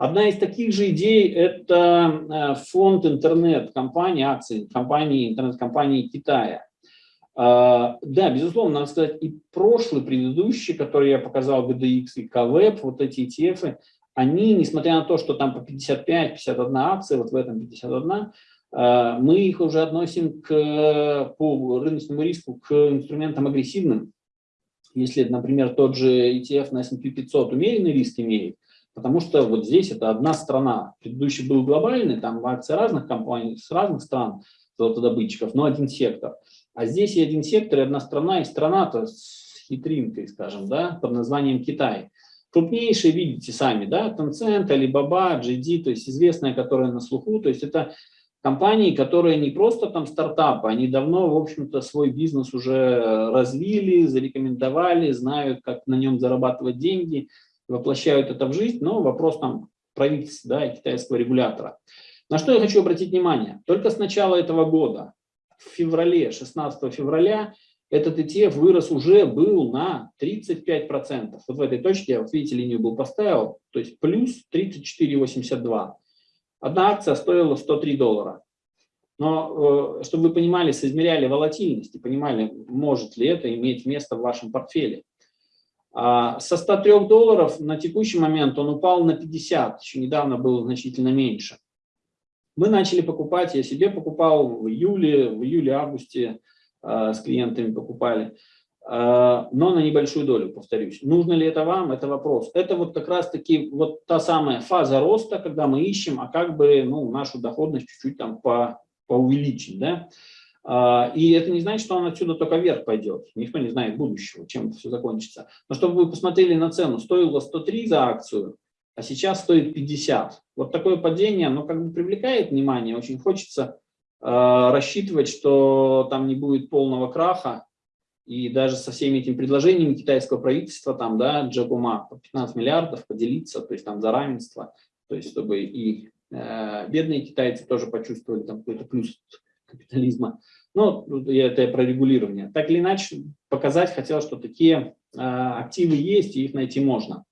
Одна из таких же идей – это фонд интернет-компании, акции компании, интернет-компании Китая. Да, безусловно, надо сказать, и прошлый, предыдущий, который я показал, GDX и КВЭП, вот эти ETF, они, несмотря на то, что там по 55-51 акция, вот в этом 51, а, мы их уже относим к, по рыночному риску к инструментам агрессивным. Если, например, тот же ETF на S&P 500 умеренный риск имеет, потому что вот здесь это одна страна. Предыдущий был глобальный, там акции разных компаний, с разных стран, золотодобытчиков, но один сектор. А здесь и один сектор, и одна страна, и страна-то с хитринкой, скажем, да, под названием Китай. Крупнейшие видите сами, да, Tencent, Alibaba, JD, то есть известная, которая на слуху, то есть это компании, которые не просто там стартапы, они давно, в общем-то, свой бизнес уже развили, зарекомендовали, знают, как на нем зарабатывать деньги, воплощают это в жизнь, но вопрос там правительства да, и китайского регулятора. На что я хочу обратить внимание? Только с начала этого года, в феврале, 16 февраля, этот ETF вырос уже был на 35%. Вот в этой точке, вот видите, линию был поставил, то есть плюс 34,82. Одна акция стоила 103 доллара. Но, э, чтобы вы понимали, соизмеряли волатильность и понимали, может ли это иметь место в вашем портфеле. А со 103 долларов на текущий момент он упал на 50, еще недавно был значительно меньше. Мы начали покупать, я себе покупал в июле, в июле-августе э, с клиентами покупали. А, но на небольшую долю, повторюсь. Нужно ли это вам, это вопрос. Это вот как раз-таки вот та самая фаза роста, когда мы ищем, а как бы ну, нашу доходность чуть-чуть там по, поувеличить. Да? А, и это не значит, что он отсюда только вверх пойдет. Никто не знает будущего, чем это все закончится. Но чтобы вы посмотрели на цену, стоило 103 за акцию, а сейчас стоит 50. Вот такое падение, оно как бы привлекает внимание. Очень хочется э, рассчитывать, что там не будет полного краха, и даже со всеми этими предложениями китайского правительства, там, да, Джакума, по 15 миллиардов поделиться, то есть там за равенство, то есть чтобы и э, бедные китайцы тоже почувствовали там какой-то плюс капитализма. Ну, это про регулирование. Так или иначе, показать хотел, что такие э, активы есть, и их найти можно.